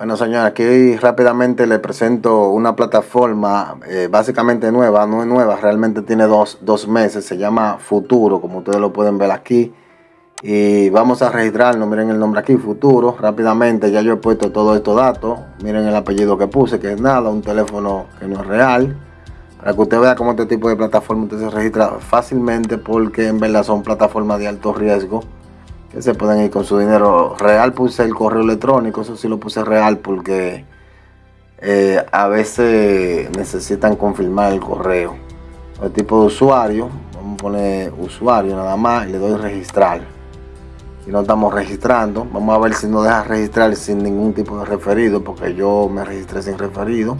Bueno, señor, aquí rápidamente le presento una plataforma eh, básicamente nueva, no es nueva, realmente tiene dos, dos, meses, se llama Futuro, como ustedes lo pueden ver aquí. Y vamos a registrarnos, miren el nombre aquí, Futuro, rápidamente, ya yo he puesto todos estos datos, miren el apellido que puse, que es nada, un teléfono que no es real, para que usted vea cómo este tipo de plataforma usted se registra fácilmente, porque en verdad son plataformas de alto riesgo, que se pueden ir con su dinero real puse el correo electrónico eso sí lo puse real porque eh, a veces necesitan confirmar el correo. El tipo de usuario vamos a poner usuario nada más y le doy registrar. Si no estamos registrando vamos a ver si no deja registrar sin ningún tipo de referido porque yo me registré sin referido.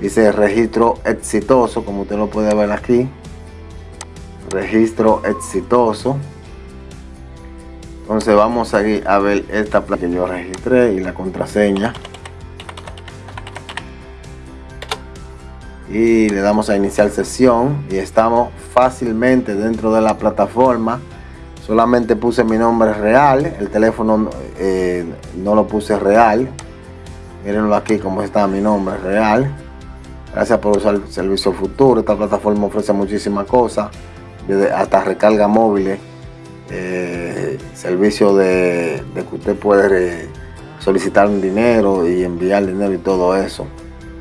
Dice registro exitoso como usted lo puede ver aquí. Registro exitoso entonces vamos a ir a ver esta placa que yo registré y la contraseña. Y le damos a iniciar sesión y estamos fácilmente dentro de la plataforma. Solamente puse mi nombre real el teléfono eh, no lo puse real. Mírenlo aquí como está mi nombre real. Gracias por usar el servicio futuro. Esta plataforma ofrece muchísimas cosas hasta recarga móviles eh, servicio de, que usted puede solicitar dinero y enviar dinero y todo eso.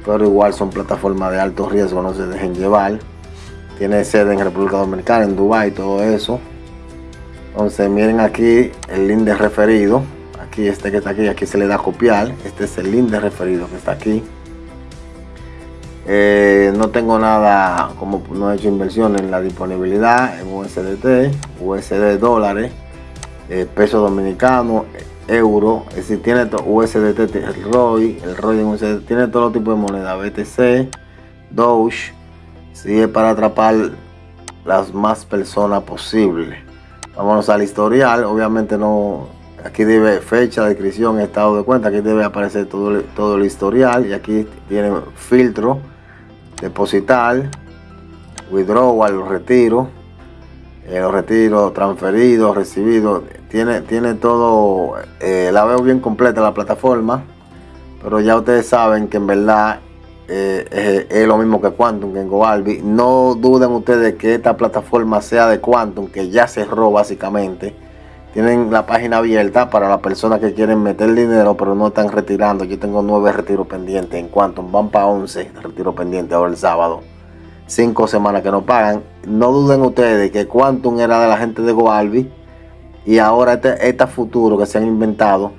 Pero igual son plataformas de alto riesgo, no se dejen llevar. Tiene sede en República Dominicana, en Dubai, todo eso. Entonces miren aquí el link de referido. Aquí este que está aquí, aquí se le da copiar. Este es el link de referido que está aquí. Eh, no tengo nada, como no he hecho inversión en la disponibilidad en USDT, USD dólares, eh, peso dominicano, euro, es decir, tiene USDT, el ROI, el ROI en USDT, tiene todo tipo de moneda, BTC, Doge, si es para atrapar las más personas posible. Vámonos al historial, obviamente no, aquí debe fecha, descripción, estado de cuenta, aquí debe aparecer todo, todo el historial y aquí tiene filtro, depositar, withdrawal, retiro, eh, los retiros transferidos, recibidos, tiene, tiene todo, eh, la veo bien completa la plataforma, pero ya ustedes saben que en verdad eh, es, lo mismo que Quantum, que en GoAlbi. No duden ustedes que esta plataforma sea de Quantum, que ya cerró básicamente. Tienen la página abierta para las personas que quieren meter dinero, pero no están retirando. Yo tengo nueve retiros pendientes en Quantum, van para 11 retiros pendientes ahora el sábado cinco semanas que no pagan. No duden ustedes que Quantum era de la gente de Goalbi y ahora este, este futuro que se han inventado,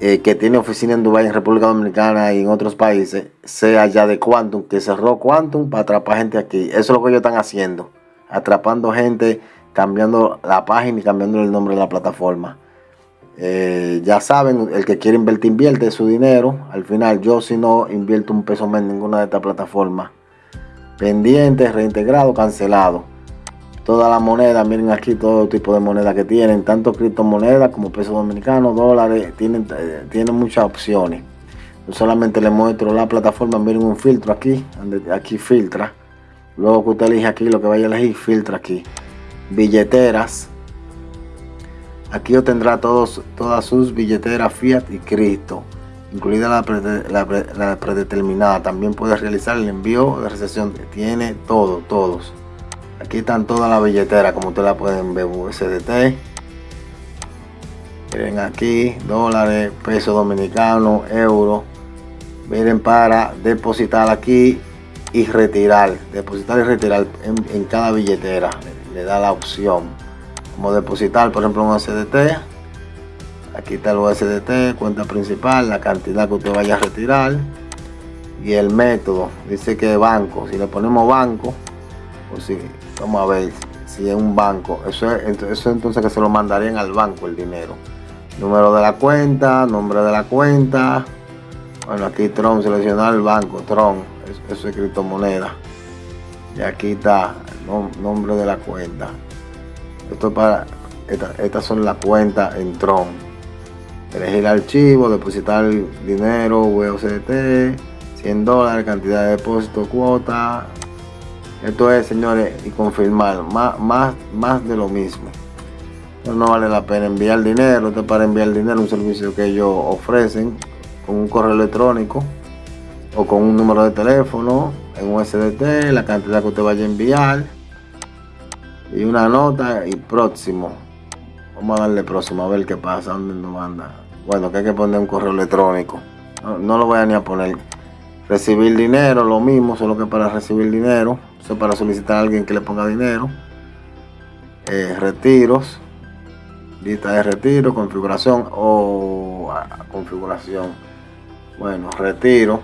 eh, que tiene oficina en Dubái, en República Dominicana y en otros países, sea ya de Quantum, que cerró Quantum para atrapar gente aquí. Eso es lo que ellos están haciendo, atrapando gente, cambiando la página y cambiando el nombre de la plataforma. Eh, ya saben, el que quiere invertir, invierte su dinero. Al final, yo si no invierto un peso más en ninguna de estas plataformas, pendiente, reintegrado, cancelado. Toda la moneda, miren aquí todo tipo de moneda que tienen, tanto criptomonedas como pesos dominicanos, dólares, tienen, eh, tienen muchas opciones. Yo solamente les muestro la plataforma, miren un filtro aquí, aquí filtra. Luego que usted elige aquí lo que vaya a elegir, filtra aquí. Billeteras. Aquí obtendrá todos, todas sus billeteras Fiat y Cristo incluida la, predeterminada. También puede realizar el envío de recepción. Tiene todo, todos. Aquí están todas las billeteras, como ustedes la pueden ver, USDT. Miren aquí, dólares, peso dominicano, euro. Miren para depositar aquí y retirar. Depositar y retirar en, cada billetera. Le, da la opción. Como depositar, por ejemplo, un USDT aquí está el USDT, cuenta principal, la cantidad que usted vaya a retirar y el método, dice que banco, si le ponemos banco, pues sí, vamos a ver si es un banco, eso, es, eso entonces que se lo mandarían al banco el dinero. Número de la cuenta, nombre de la cuenta, bueno aquí Tron, seleccionar el banco, Tron, eso es criptomoneda. Y aquí está el nombre de la cuenta. Esto es para, estas son las cuentas en Tron elegir archivo, depositar dinero, USDT, 100 dólares, cantidad de depósito, cuota. Esto es, señores, y confirmar, más, más, más de lo mismo. No, vale la pena enviar dinero, esto es para enviar dinero, un servicio que ellos ofrecen con un correo electrónico o con un número de teléfono en un SDT, la cantidad que usted vaya a enviar y una nota y próximo. Vamos a darle próximo a ver qué pasa, dónde nos manda. Bueno, que hay que poner un correo electrónico. No, lo voy a ni a poner. Recibir dinero, lo mismo, solo que para recibir dinero. Eso para solicitar a alguien que le ponga dinero. Eh, retiros. Lista de retiro, configuración o ah, configuración. Bueno, retiro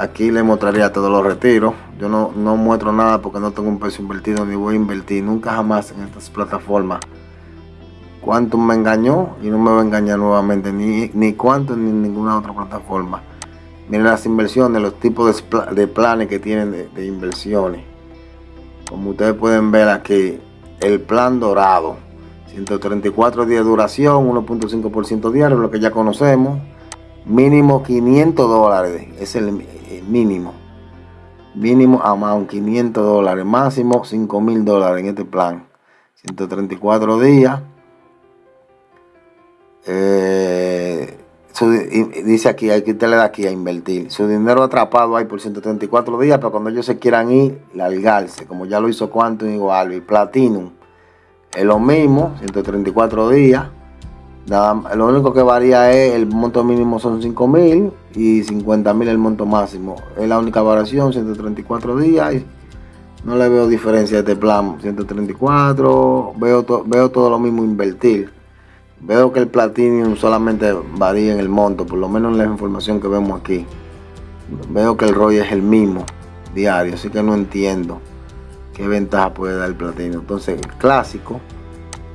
Aquí le mostraría todos los retiros. Yo no, no muestro nada porque no tengo un peso invertido ni voy a invertir nunca jamás en estas plataformas. Cuánto me engañó y no me va a engañar nuevamente, ni, ni cuánto ni ninguna otra plataforma. Miren las inversiones, los tipos de, planes que tienen de, de, inversiones. Como ustedes pueden ver aquí, el plan dorado, 134 días de duración, 1.5% diario, lo que ya conocemos. Mínimo 500 dólares, es el, mínimo. Mínimo amount 500 dólares, máximo 5 mil dólares en este plan. 134 días. Eh, dice aquí, hay que usted le da aquí a invertir. Su dinero atrapado hay por 134 días, pero cuando ellos se quieran ir, largarse, como ya lo hizo Quantum igual y Platinum. Es lo mismo, 134 días lo único que varía es el monto mínimo son 5 mil y 50 mil el monto máximo. Es la única variación, 134 días. Y no le veo diferencia a este plan. 134, veo, veo todo lo mismo invertir. Veo que el Platinum solamente varía en el monto, por lo menos en la información que vemos aquí. Veo que el ROI es el mismo diario, así que no entiendo qué ventaja puede dar el Platinum. Entonces, el clásico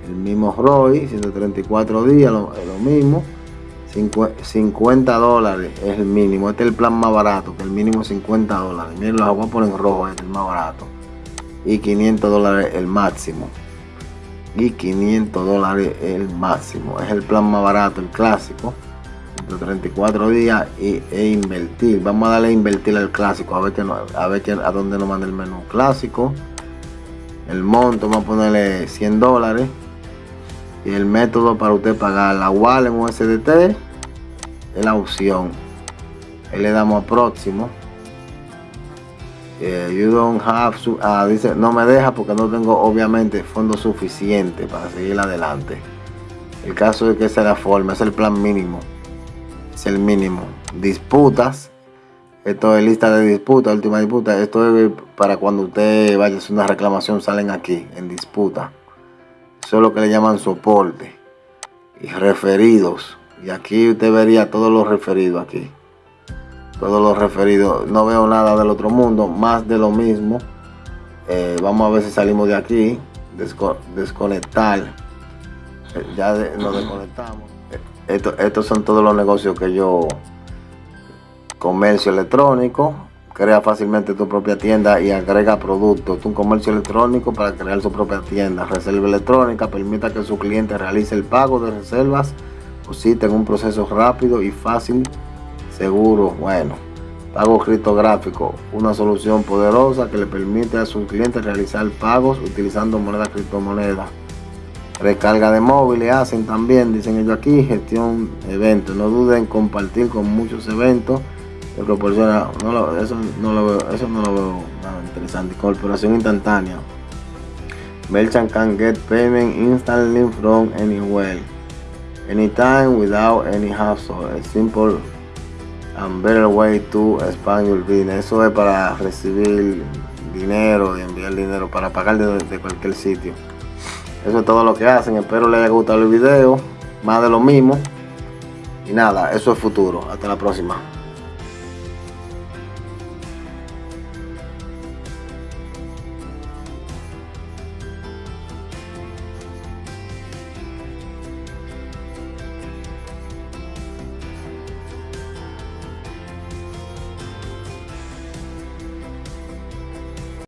el mismo ROI, 134 días, lo, mismo. 50 dólares es el mínimo. Este es el plan más barato, que el mínimo 50 dólares. Miren, los voy a poner en rojo, este es el más barato. Y 500 dólares el máximo. Y 500 dólares el máximo. Es el plan más barato, el clásico. 134 días y, e invertir. Vamos a darle a invertir al clásico. A ver, que a, ver que, a dónde nos manda el menú clásico. El monto, vamos a ponerle 100 dólares y el método para usted pagar la wallet en USDT es la opción. Ahí le damos a próximo. Eh, you ah, dice no me deja porque no tengo obviamente fondos suficientes para seguir adelante. El caso es que esa es la forma es el plan mínimo. Es el mínimo. Disputas. Esto es lista de disputa última disputa. Esto es para cuando usted vaya a hacer una reclamación salen aquí en disputa eso es lo que le llaman soporte. Y referidos. Y aquí usted vería todos los referidos aquí. Todos los referidos. No veo nada del otro mundo. Más de lo mismo. Eh, vamos a ver si salimos de aquí. desconectar. Eh, ya nos desconectamos. Eh, estos son todos los negocios que yo... Comercio electrónico crea fácilmente tu propia tienda y agrega productos. Un comercio electrónico para crear su propia tienda. Reserva electrónica permita que su cliente realice el pago de reservas o si tenga un proceso rápido y fácil, seguro. Bueno, pago criptográfico, una solución poderosa que le permite a sus clientes realizar pagos utilizando moneda criptomoneda. Recarga de móviles hacen también, dicen ellos aquí, gestión eventos. No duden en compartir con muchos eventos no lo, eso, no lo veo, eso no lo veo nada interesante. Corporación instantánea. Merchant can get payment instantly from anywhere, anytime without any hassle. A simple and better way to expand your business. Eso es para recibir dinero y enviar dinero para pagar desde cualquier sitio. Eso es todo lo que hacen. Espero les haya gustado el video. Más de lo mismo. Y nada, eso es futuro. Hasta la próxima.